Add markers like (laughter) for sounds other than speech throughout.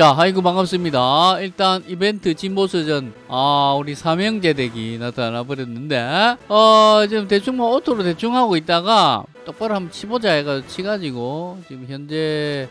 자, 아이고 반갑습니다. 일단 이벤트 침보스전 아 우리 삼형제 deck이 나타나 버렸는데 어 지금 대충 뭐 auto로 대충 하고 있다가 똑바로 한번 치보자 해가 치가지고 지금 현재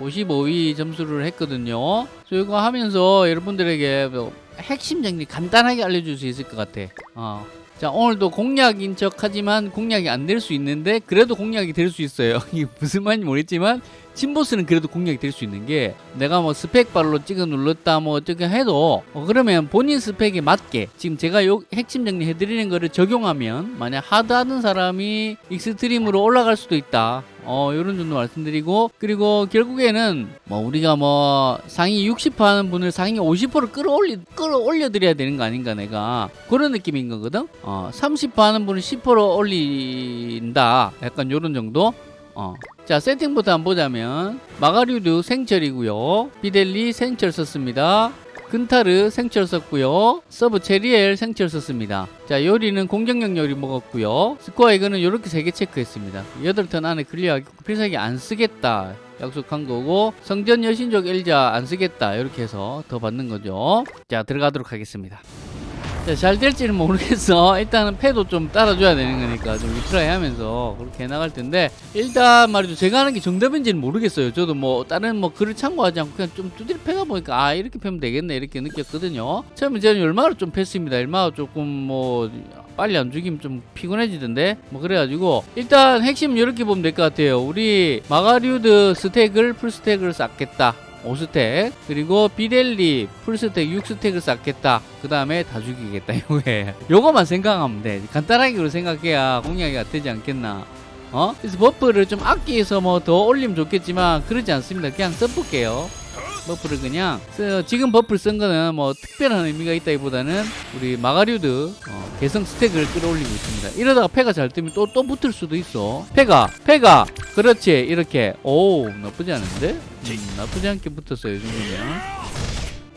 55위 점수를 했거든요. 이거 하면서 여러분들에게 뭐 핵심 정리 간단하게 알려줄 수 있을 것 같아. 어. 자 오늘도 공략인 척 하지만 공략이 안 될 수 있는데 그래도 공략이 될 수 있어요 (laughs) 이게 무슨 말인지 모르겠지만 침보스는 그래도 공략이 될 수 있는 게 내가 뭐 스펙발로 찍어 눌렀다 뭐 어떻게 해도 어, 그러면 본인 스펙에 맞게 지금 제가 요 핵심 정리해 드리는 거를 적용하면 만약 hard하는 사람이 extreme으로 올라갈 수도 있다. 어 요런 정도 말씀드리고 그리고 결국에는 뭐 우리가 뭐 상위 60% 하는 분을 상위 50% 끌어올리 끌어올려 드려야 되는 거 아닌가 내가 그런 느낌인 거거든? 어 30% 하는 분을 10% 올린다. 약간 요런 정도 어. 자 세팅부터 한번 보자면 마가류드 생철이고요. 비델리 생철 썼습니다. 근타르 생철 썼고요. 서브 체리엘 생철 썼습니다. 자 요리는 공격력 요리 먹었고요. 스코어 이거는 이렇게 세개 체크했습니다. 8턴 안에 클리어하기 필살기 안 쓰겠다. 약속한 거고 성전 여신족 엘자 안 쓰겠다. 이렇게 해서 더 받는 거죠. 자 들어가도록 하겠습니다 자, 잘 될지는 모르겠어. 일단은 패도 좀 따라줘야 되는 거니까 좀 retry 하면서 그렇게 해나갈 텐데 일단 말이죠. 제가 하는 게 정답인지는 모르겠어요. 저도 뭐 다른 뭐 글을 참고하지 않고 그냥 좀 두드려 패가 보니까 아 이렇게 패면 되겠네 이렇게 느꼈거든요. 처음에 저는 얼마나 좀 팼습니다. 얼마나 조금 뭐 빨리 안 죽이면 좀 피곤해지던데 뭐 그래가지고 일단 핵심 이렇게 보면 될 것 같아요. 우리 마가류드 stack을 full stack을 쌓겠다. 5 stack 그리고 비델리 full stack 6 stack을 쌓겠다. 그 다음에 다 죽이겠다 (laughs) 요거만 생각하면 돼. 간단하게 생각해야 공략이 되지 않겠나. 어? 그래서 buff를 좀 아끼해서 뭐 더 올리면 좋겠지만 그러지 않습니다. 그냥 써볼게요 buff를 그냥 쓰, 지금 buff를 쓴 거는 뭐 특별한 의미가 있다기보다는 우리 마가류드 어, 개성 stack을 끌어올리고 있습니다. 이러다가 패가 잘 뜨면 또 또 붙을 수도 있어. 패가 패가! 그렇지! 이렇게. 오 나쁘지 않은데? 음, 나쁘지 않게 붙었어요 이 정도면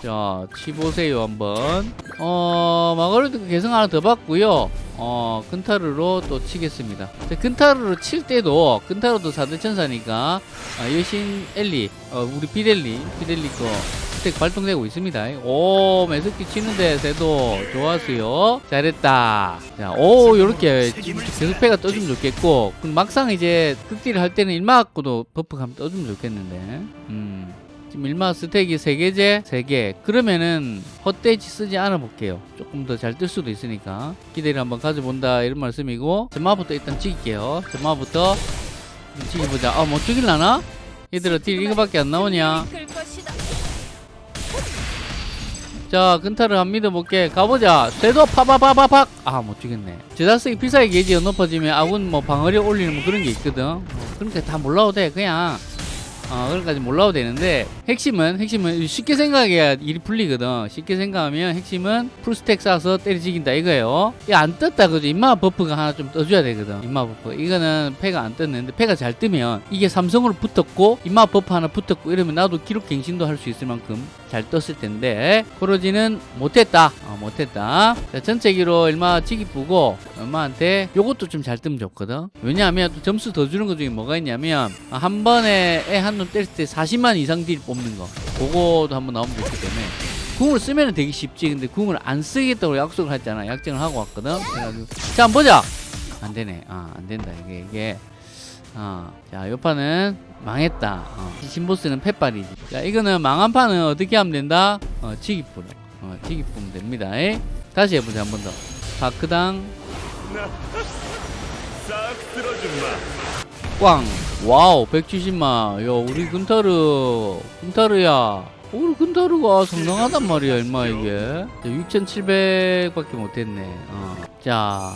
자 치보세요 한번. 어 마가류드 개성 하나 더 받고요. 어 근타르로 또 치겠습니다. 자, 근타르로 칠 때도 근타르도 4대 천사니까 어, 여신 엘리 어, 우리 비델리 비델리 거 스택 발동되고 있습니다. 오 매석기 치는데 새도 좋았어요. 잘했다. 자 오 요렇게 계속 패가 떠주면 좋겠고 그럼 막상 이제 극딜을 할 때는 일마 갖고도 버프 가면 떠주면 좋겠는데. 음 지금 일마 스택이 3개제 3개. 그러면은 헛돼지 쓰지 않아 볼게요. 조금 더 잘 뜰 수도 있으니까. 기대를 한번 가져본다 이런 말씀이고. 점마부터 일단 찍을게요. 점마부터 찍어보자. 아 못 죽일라나? 얘들아 딜 이거밖에 안 나오냐? 자 근타르 함 믿어볼게. 가보자. 쇄도 파파파파팍. 아 못 죽였네. 제자스기 필살기 게이지가 높아지면 아군 뭐 방어력 올리는 뭐 그런 게 있거든. 뭐 그러니까 다 몰라도 돼 그냥 어, 그런까지 몰라도 되는데 핵심은 핵심은 쉽게 생각해야 일이 풀리거든. 쉽게 생각하면 핵심은 full stack 쌓아서 때려 직인다 이거예요. 이거 안 떴다 그죠. 인마 buff가 하나 좀 떠줘야 되거든. 인마 buff. 이거는 패가 안 떴는데 패가 잘 뜨면 이게 삼성으로 붙었고 인마 buff 하나 붙었고 이러면 나도 기록 갱신도 할 수 있을 만큼 잘 떴을 텐데 코로지는 못했다. 어, 못했다. 자, 전체 기로 얼마 치기 보고 엄마한테 요것도 좀 잘 뜨면 좋거든. 왜냐하면 또 점수 더 주는 것 중에 뭐가 있냐면 한 번에 애한 놈 때릴 때 40만 이상 딜 뽑는 거. 그거도 한번 나오면 좋기 때문에. 궁을 쓰면 되게 쉽지. 근데 궁을 안 쓰겠다고 약속을 했잖아. 약정을 하고 왔거든. 그래가지고. 자 한번 보자! 안 되네. 아 안 된다. 이게 이게. 어자 요 판은 망했다. 어, 신보스는 팻발이지. 자 이거는 망한 판은 어떻게 하면 된다? 어 치기뿌로 어 치기뿌면 됩니다. 에? 다시 해보자 한 번더. 다크당. 싹 쓸어준마 꽝 와우 170만. 야 우리 근타르 근타르야. 우리 근타르가 상당하단 말이야 얼마 이게. 6700 밖에 못했네. 어. 자.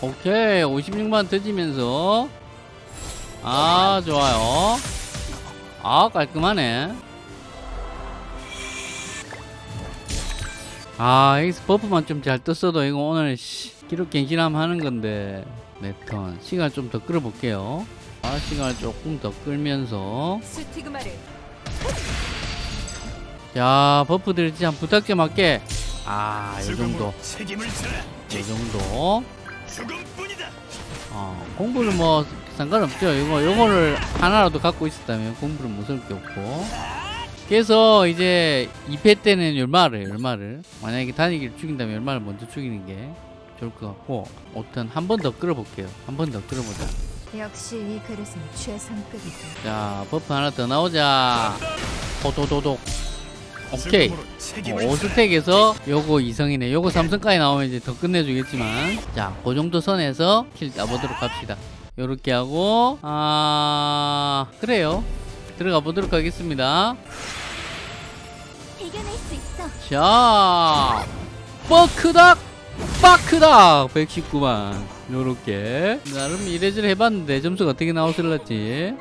오케이 56만 터지면서. 아 좋아요. 아 깔끔하네. 아 여기서 buff만 좀 잘 떴어도 이거 오늘 씨, 기록 갱신하면 하는 건데 네 턴 시간 좀 더 끌어 볼게요. 아 시간을 조금 더 끌면서. 자 buff들 진짜 부탁 좀 할게. 아이 정도. 책임을 져라. 이 정도. 죽음뿐이다. 어, 공부를 뭐 상관없죠. 이거 요거를 하나라도 갖고 있었다면 공부를 못할 게 없고. 그래서 이제 2패 때는 열마를 열마를. 만약에 단위기를 죽인다면 열마를 먼저 죽이는 게 좋을 것 같고 어떤 한 번 더 끌어볼게요. 한 번 더 끌어보자. 역시 이 그릇은 최상급이다. 자 버프 하나 더 나오자. 호도도독. 오케이. 어, 5스택에서 요거 이성이네. 요거 3성까지 나오면 이제 더 끝내주겠지만 자, 그 정도 선에서 킬 따보도록 합시다. 요렇게 하고 아 그래요. 들어가 보도록 하겠습니다. 이겨낼 수 있어. 자, 뻐크닥, 빠크닥 119만 요렇게 나름 이래저래 해봤는데 점수가 어떻게 나오실랬지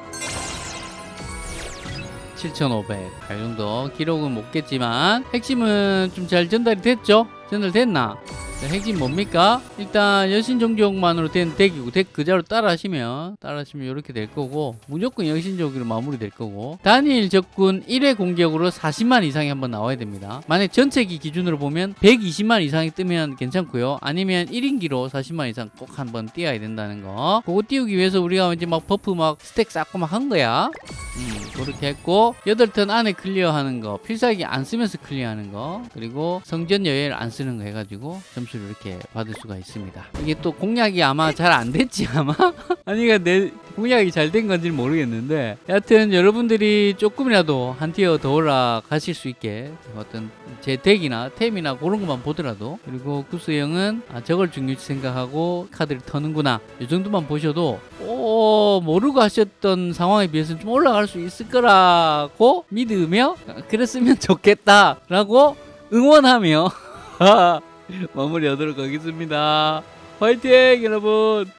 7,500. 이 정도 기록은 못 깼지만 핵심은 좀 잘 전달이 됐죠? 전달됐나? 자, 핵심 뭡니까? 일단 여신종족만으로 된 덱이고 덱 그자로 따라 하시면 따라 하시면 이렇게 될 거고 무조건 여신족으로 마무리 될 거고 단일 적군 1회 공격으로 40만 이상이 한번 나와야 됩니다. 만약 전체기 기준으로 보면 120만 이상이 뜨면 괜찮고요. 아니면 단일기로 40만 이상 꼭 한번 띄어야 된다는 거. 그거 띄우기 위해서 우리가 이제 막 buff 막 stack 쌓고 막 한 거야. 음, 그렇게 했고 8턴 안에 클리어하는 거 필살기 안 쓰면서 클리어하는 거 그리고 성전 여행을 안 쓰는 거 해가지고 점수를 이렇게 받을 수가 있습니다. 이게 또 공략이 아마 잘 안 됐지 아마? (laughs) 아니가 내 공략이 잘 된 건지는 모르겠는데 여하튼 여러분들이 조금이라도 한 tier 더 올라가실 수 있게 어떤 제 덱이나 템이나 그런 것만 보더라도 그리고 구스 형은 아, 저걸 중요시 생각하고 카드를 터는구나. 이 정도만 보셔도 오 모르고 하셨던 상황에 비해서는 좀 올라갈 수 있을 거라고 믿으며 그랬으면 좋겠다 라고 응원하며 (laughs) (laughs) 마무리하도록 하겠습니다. 화이팅 여러분